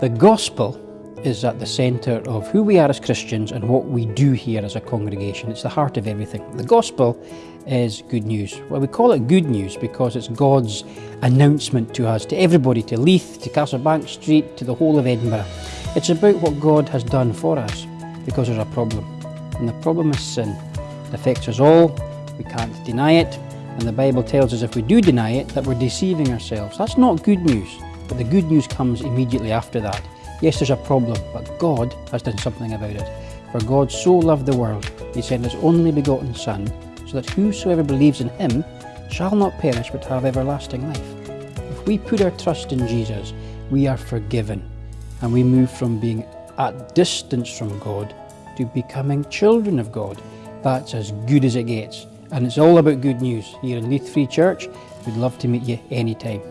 The gospel is at the centre of who we are as Christians and what we do here as a congregation. It's the heart of everything. The gospel is good news. Well, we call it good news because it's God's announcement to us, to everybody, to Leith, to Casselbank Street, to the whole of Edinburgh. It's about what God has done for us because there's a problem. And the problem is sin. It affects us all. We can't deny it. And the Bible tells us if we do deny it, that we're deceiving ourselves. That's not good news. But the good news comes immediately after that. Yes, there's a problem, but God has done something about it. For God so loved the world, he sent his only begotten Son, so that whosoever believes in him shall not perish but have everlasting life. If we put our trust in Jesus, we are forgiven, and we move from being at distance from God to becoming children of God. That's as good as it gets. And it's all about good news here in Leith Free Church. We'd love to meet you anytime.